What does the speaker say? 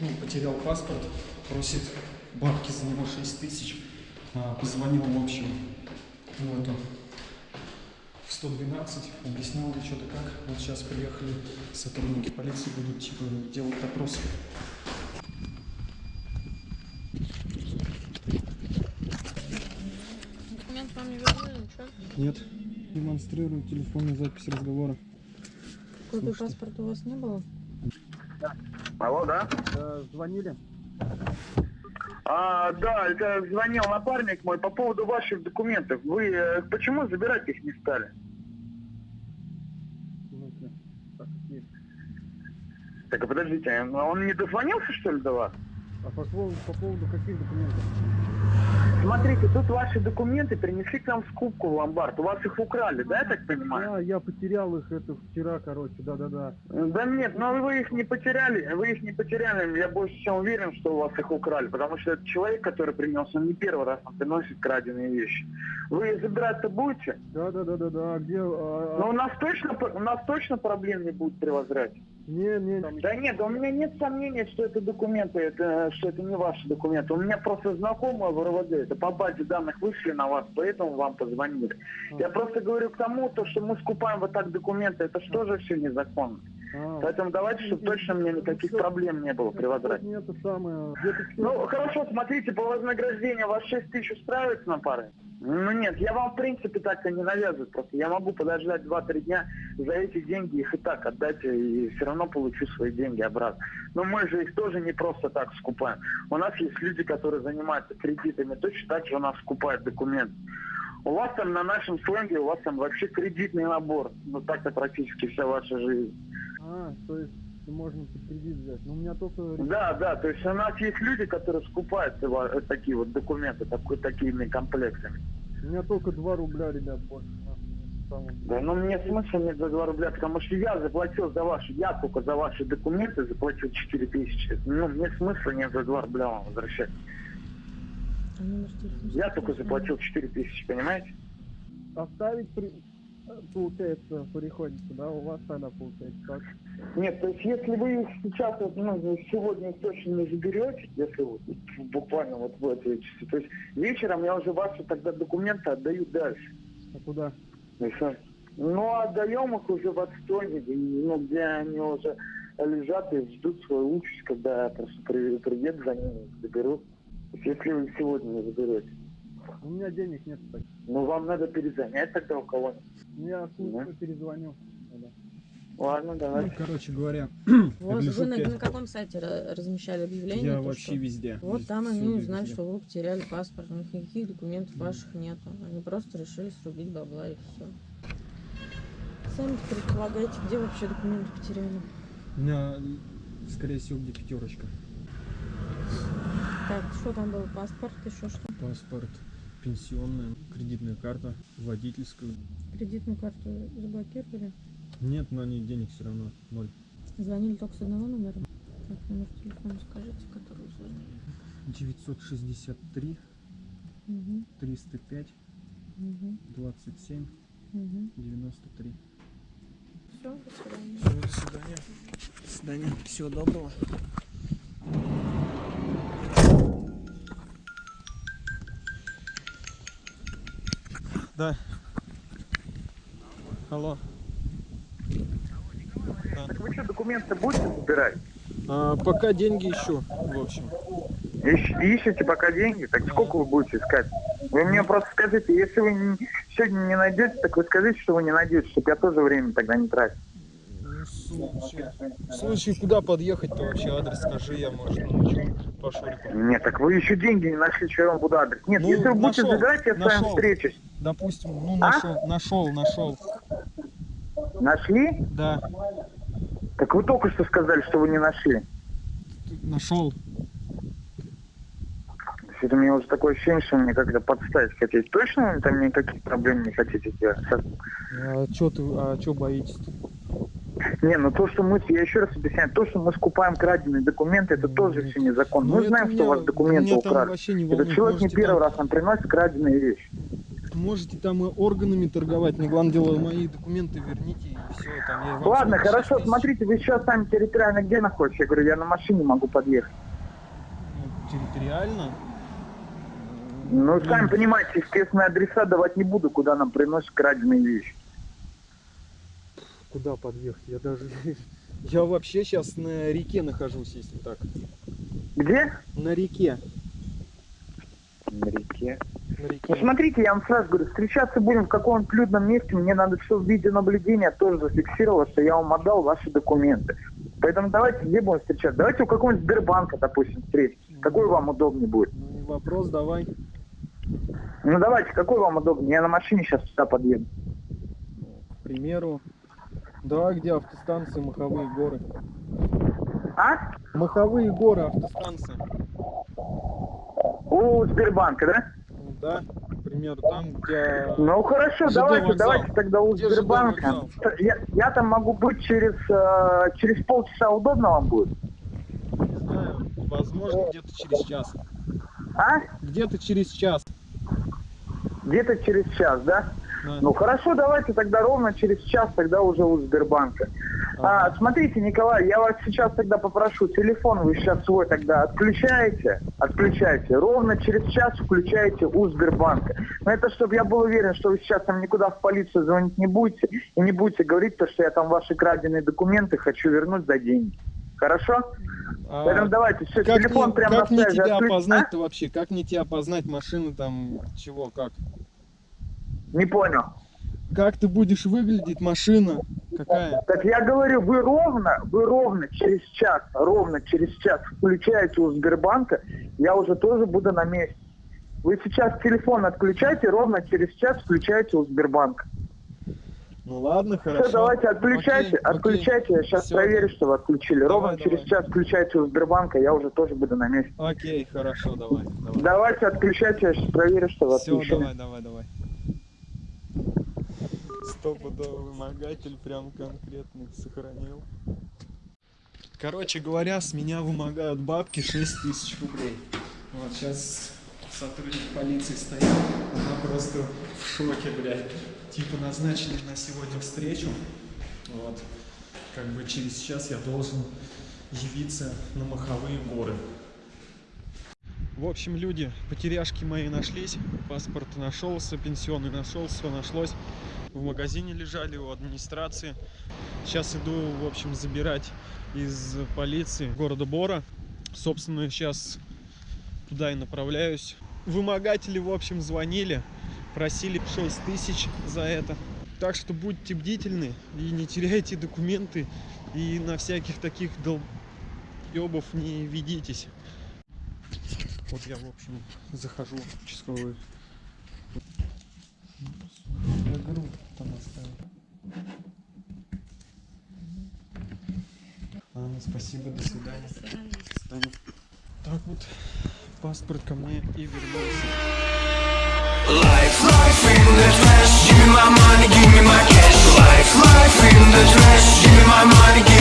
ну, потерял паспорт, просит бабки за него 6 тысяч. А, Позвонил, в общем, в эту в 112, объяснял что-то как. Вот сейчас приехали сотрудники полиции, будут типа делать опросы. Документ вам не вернули, ничего? Нет, демонстрирую телефонную запись разговора. Слушайте. паспорта у вас не было? Алло, да? звонили? А, да, это звонил напарник мой по поводу ваших документов. Вы э, почему забирать их не стали? Так, а подождите, он не дозвонился, что ли, до вас? А по поводу, по поводу каких документов? Смотрите, тут ваши документы принесли к нам в скупку в ломбард. У вас их украли, да, я так понимаю? Да, я потерял их это вчера, короче, да-да-да. Да нет, но вы их не потеряли, вы их не потеряли, я больше чем уверен, что у вас их украли, потому что этот человек, который принес, он не первый раз он приносит краденые вещи. Вы забирать-то будете? Да-да-да-да-да, а где... а, Но у нас точно, у нас точно проблем не будет при возврате. Не, не, Да нет, у меня нет сомнений, что это документы, это, что это не ваши документы. У меня просто знакомые в РВД, это по базе данных вышли на вас, поэтому вам позвонили. Я просто говорю к тому, то, что мы скупаем вот так документы, это что же все незаконно. А, Поэтому давайте, чтобы точно мне никаких проблем не было при возврате. это самое, Ну, хорошо, смотрите, по вознаграждению вас 6 тысяч устраивает на пары? Ну нет, я вам в принципе так-то не навязываю, просто я могу подождать 2-3 дня, за эти деньги их и так отдать, и все равно получу свои деньги обратно. Но мы же их тоже не просто так скупаем. У нас есть люди, которые занимаются кредитами, точно так же у нас скупают документы. У вас там на нашем сленге, у вас там вообще кредитный набор. Ну так-то практически вся ваша жизнь. А, то есть можно под кредит взять. Ну, у меня только... Да, да, то есть у нас есть люди, которые скупают э, такие вот документы, такой, такими комплектами. У меня только 2 рубля, ребят, больше. да, но мне смысла нет за 2 рубля, потому что я заплатил за ваши, я только за ваши документы заплатил 4 тысячи. Ну, мне смысла нет за 2 рубля вам возвращать. А? Я только заплатил 4 тысячи, понимаете? Оставить, при... получается, приходится, да? У вас тогда получается так? Нет, то есть если вы их сейчас, вот, ну, сегодня точно не заберете, если вот, буквально вот в эти часы, то есть вечером я уже ваши тогда документы отдаю дальше. А куда? Ну, отдаем их уже в и, ну, где они уже лежат и ждут свою участь, когда я просто при- приеду за ними заберу. Если вы сегодня не заберете. У меня денег нет, кстати. Ну, вам надо перезанять тогда у кого-нибудь. Я слушаю, Да. перезвоню. тогда. Ладно, давай. Ну, короче говоря, гляжу, Вы на, на каком сайте ра- размещали объявление? я то, вообще что- везде. Вот Вез- там они узнали, везде. что вы потеряли паспорт, у них никаких документов ваших нету. Они просто решили срубить бабла и все. Сами предполагаете, где вообще документы потеряли? У меня, скорее всего, где пятерочка. Так, что там был? Паспорт, еще что? Паспорт, пенсионная, кредитная карта, водительскую. Кредитную карту заблокировали? Нет, на ней денег все равно ноль. Звонили только с одного номера? Так, номер телефона скажите, который звонили. 963 Угу, 305 угу, 27 угу. 93. Все, до свидания. Всё, до свидания. До свидания. Всего доброго. Да. Алло. Так вы что, документы будете забирать? А, пока деньги ищу, в общем. Ищ- ищете пока деньги? Так сколько вы будете искать? Вы мне просто скажите, если вы не- сегодня не найдете, так вы скажите, что вы не найдете, чтобы я тоже время тогда не тратил. Ну, слушай, слушай, куда подъехать-то вообще? Адрес скажи, я, может, научу по шурику. Нет, так вы еще деньги не нашли, что я вам буду адрес. Нет, Ну, если вы будете забирать, я с вами встречусь. Допустим, ну, А? нашел, нашел, нашел. Нашли? Да, Так вы только что сказали, что вы не нашли. нашел. Это мне уже такое ощущение, что мне как-то подставить хотите. Точно там никаких проблем не хотите делать? А чё ты, а чё боитесь-то? Не, ну то, что мы, я еще раз объясняю, то, что мы скупаем краденые документы, это тоже все незаконно. Ну, мы знаем, что меня- у вас документы украли. не Этот человек не первый там- раз нам приносит краденые вещи. Можете там и органами торговать, мне главное дело мои документы верните. и Все, там я Ладно, хорошо, 6 тысяч. смотрите, вы сейчас сами территориально где находитесь? Я говорю, я на машине могу подъехать. Ну, территориально. Ну, сами понимаете, естественно, адреса давать не буду, куда нам приносят краденые вещи. Куда подъехать? Я даже... Я вообще сейчас на реке нахожусь, если так. Где? На реке. На реке. На реке. Ну, смотрите, я вам сразу говорю, встречаться будем в каком-нибудь людном месте, мне надо все в видеонаблюдения тоже зафиксировать, что я вам отдал ваши документы. Поэтому давайте где будем встречаться? Давайте у какого-нибудь Сбербанка, допустим, встретимся. Какой вам удобнее будет? Ну, не вопрос, давай. Ну давайте, какой вам удобнее? Я на машине сейчас сюда подъеду. К примеру, да, где автостанции, Маховые горы. А? Маховые горы, автостанция. У Сбербанка, да? Да, к примеру, там, где... Ну хорошо, ЖД давайте, вокзал. давайте тогда у Где Сбербанка. Я, я там могу быть через, э, через полчаса, удобно вам будет? Не знаю, возможно, где-то через час. А? Где-то через час. Где-то через час, да? Да. Ну хорошо, давайте тогда ровно через час тогда уже у Сбербанка. А, смотрите, Николай, я вас сейчас тогда попрошу, телефон вы сейчас свой тогда отключаете, отключайте, ровно через час включаете у Сбербанка. Но это чтобы я был уверен, что вы сейчас там никуда в полицию звонить не будете и не будете говорить то, что я там ваши краденые документы хочу вернуть за деньги. Хорошо? А Поэтому давайте, все, как телефон мне, прямо как на связи тебя отключ- опознать-то вообще? Как мне тебя опознать машины там, чего, как? Не понял. Как ты будешь выглядеть, машина? Какая? Так я говорю, вы ровно, вы ровно через час, ровно через час включаете у Сбербанка, я уже тоже буду на месте. Вы сейчас телефон отключайте, ровно через час включаете у Сбербанка. Ну ладно, хорошо. Все, давайте отключайте, Окей, окей. отключайте, я сейчас Всё. проверю, что вы отключили. Давай, ровно через давай. час включайте у Сбербанка, я уже тоже буду на месте. Окей, хорошо, давай. давай. Давайте отключайте, я сейчас проверю, что вы Все, отключили. давай, давай, давай. Стопудовый вымогатель прям конкретный сохранил. Короче говоря, с меня вымогают бабки 6 тысяч рублей. Вот сейчас сотрудник полиции стоит, она просто в шоке, блядь. Типа назначили на сегодня встречу. Вот. Как бы через час я должен явиться на Маховые горы. В общем, люди, потеряшки мои нашлись, паспорт нашелся, пенсионный нашелся, все нашлось. В магазине лежали у администрации. Сейчас иду, в общем, забирать из полиции города Бора. Собственно, сейчас туда и направляюсь. Вымогатели, в общем, звонили, просили 6 тысяч за это. Так что будьте бдительны и не теряйте документы и на всяких таких долбёбов не ведитесь. Вот я, в общем, захожу в участковый. Спасибо, до свидания. До свидания. До свидания. Так вот, паспорт ко мне и вернулся. Life, life in the trash, give me my money, give me my cash. Life, life in the trash, give me my money.